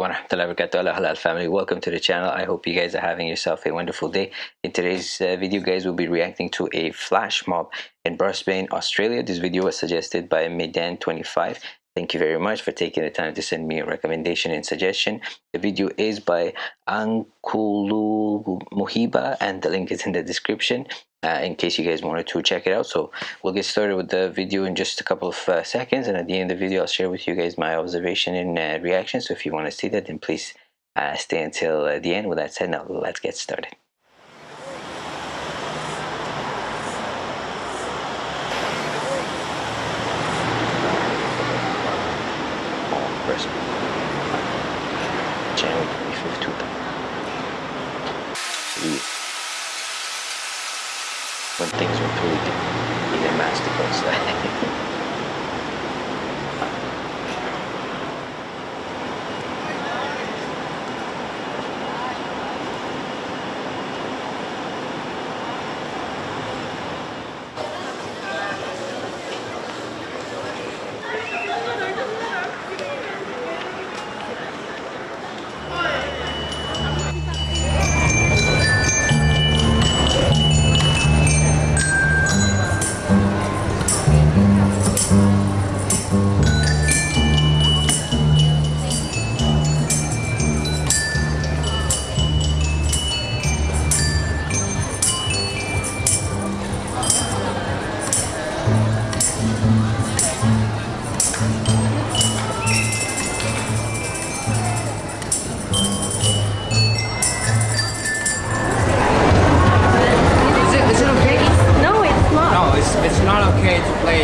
halal family. Welcome to the channel. I hope you guys are having yourself a wonderful day. In today's uh, video guys we'll be reacting to a flash mob in brisbane australia. This video was suggested by medan 25 thank you very much for taking the time to send me a recommendation and suggestion. The video is by Angklung Muhibah and the link is in the description uh, in case you guys wanted to check it out. So we'll get started with the video in just a couple of uh, seconds. And at the end of the video I'll share with you guys my observation and uh, reaction. So if you want to see that then please uh, stay until uh, the end. With that said now let's get started tuyo y demás,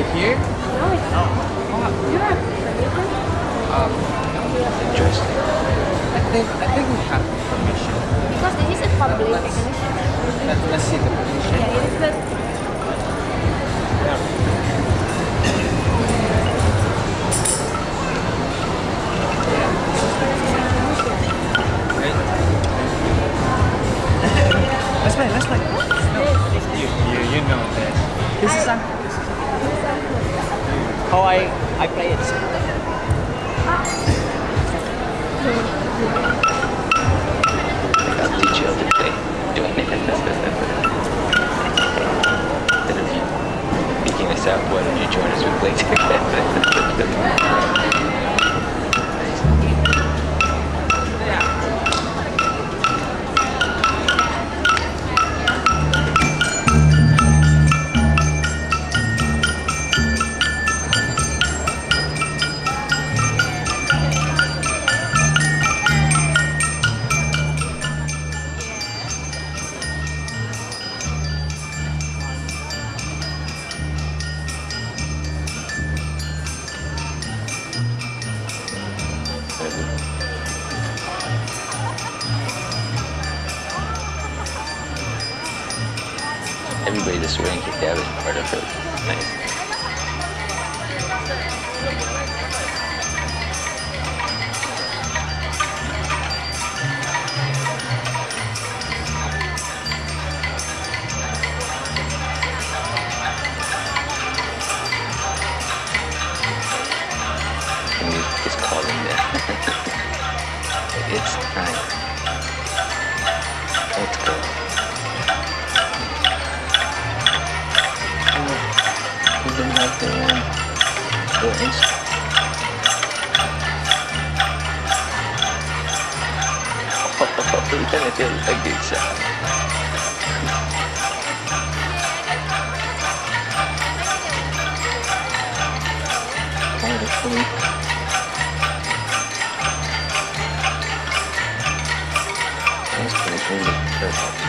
things were tweaked in a masterclass. think I think we have permission. Because this is a public let's, let, let's see the permission. Yeah, it is good. Yeah. Doing it. Instead of you us out, why don't you join us and play Everybody that's wearing hijab is part of it. Nice. it's um, buttons. Oh, you're gonna feel like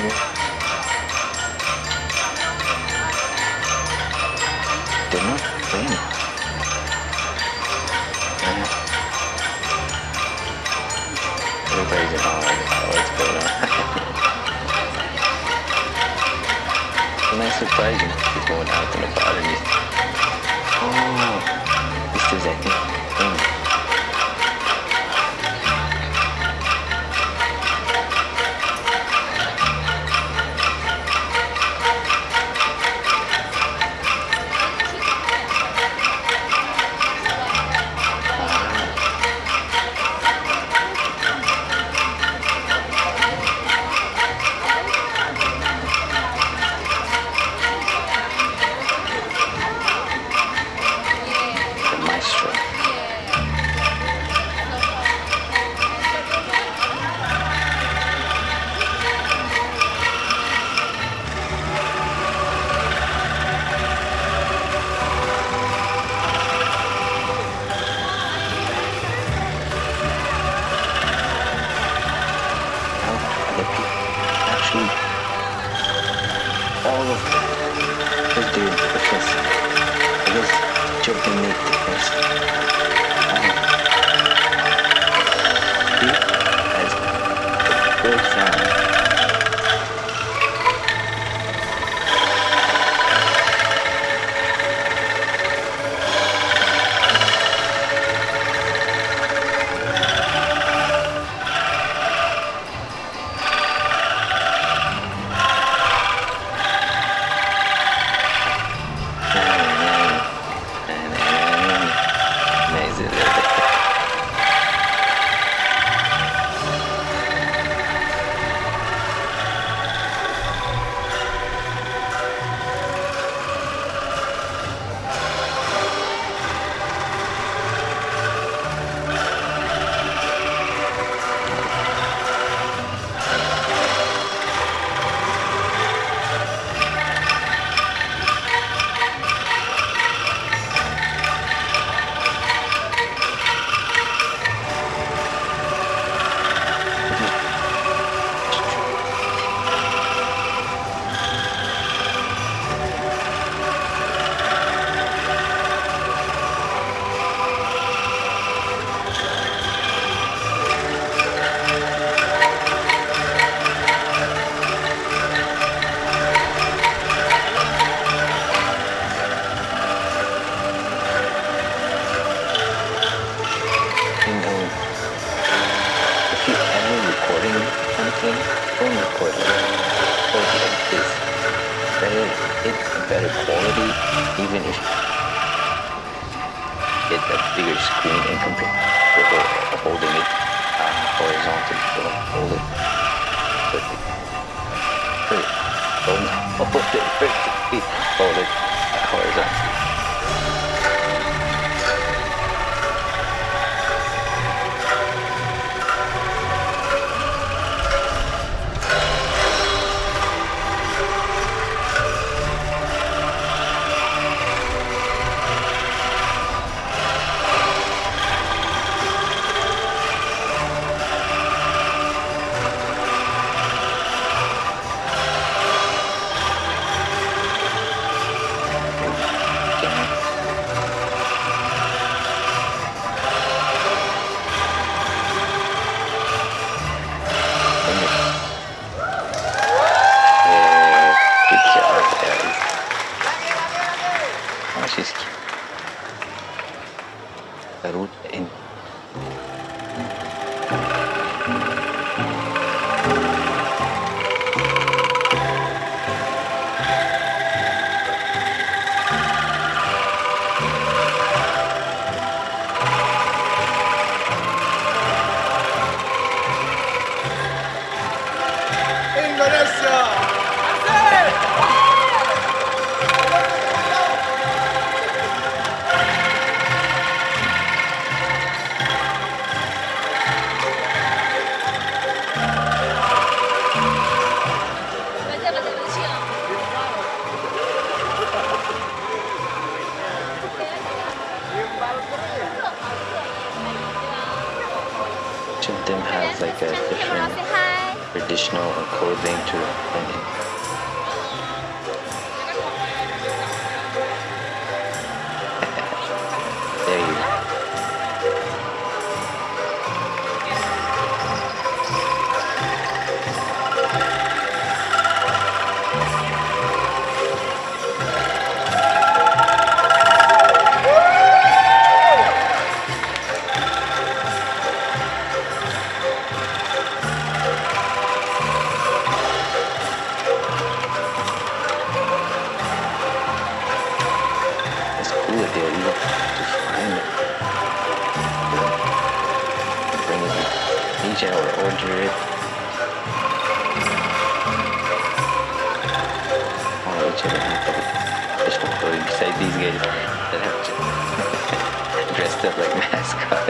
Good enough. Damn Everybody's what's oh, going on? nice surprising. He's going out to the bottom. Oh, this is, I think, que eu prometo. Screen to ho- holding it uh, horizontal. So hold it perfect. Perfect. Hold, it perfectly. Hold it horizontally. Traditional clothing to it. 400. All the children have to, say these guys that have dressed up like mascots.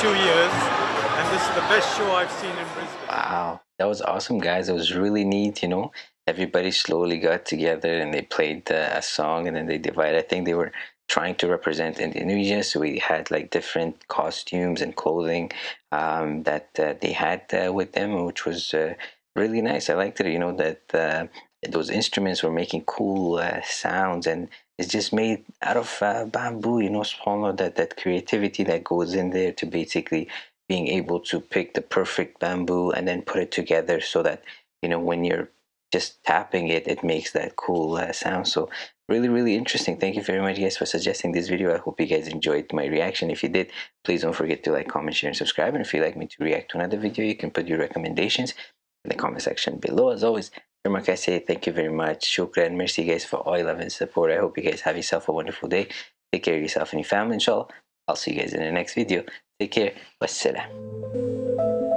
42 years, and this is the best show I've seen in Brisbane. Wow, that was awesome, guys. It was really neat, you know. Everybody slowly got together and they played uh, a song and then they divided. I think they were trying to represent Indonesia, so we had like different costumes and clothing um, that uh, they had uh, with them, which was uh, really nice. I liked it, you know, that uh, those instruments were making cool uh, sounds and it's just made out of uh, bamboo you know smaller that that creativity that goes in there to basically being able to pick the perfect bamboo and then put it together so that you know when you're just tapping it it makes that cool uh, sound. So really really interesting. Thank you very much guys for suggesting this video. I hope you guys enjoyed my reaction. If you did please don't forget to like comment share and subscribe. And if you'd like me to react to another video you can put your recommendations in the comment section below. As always Like I say, thank you very much. Shukran. Merci guys for all your love and support. I hope you guys have yourself a wonderful day. Take care of yourself and your family, inshallah. I'll see you guys in the next video. Take care. Wassalam.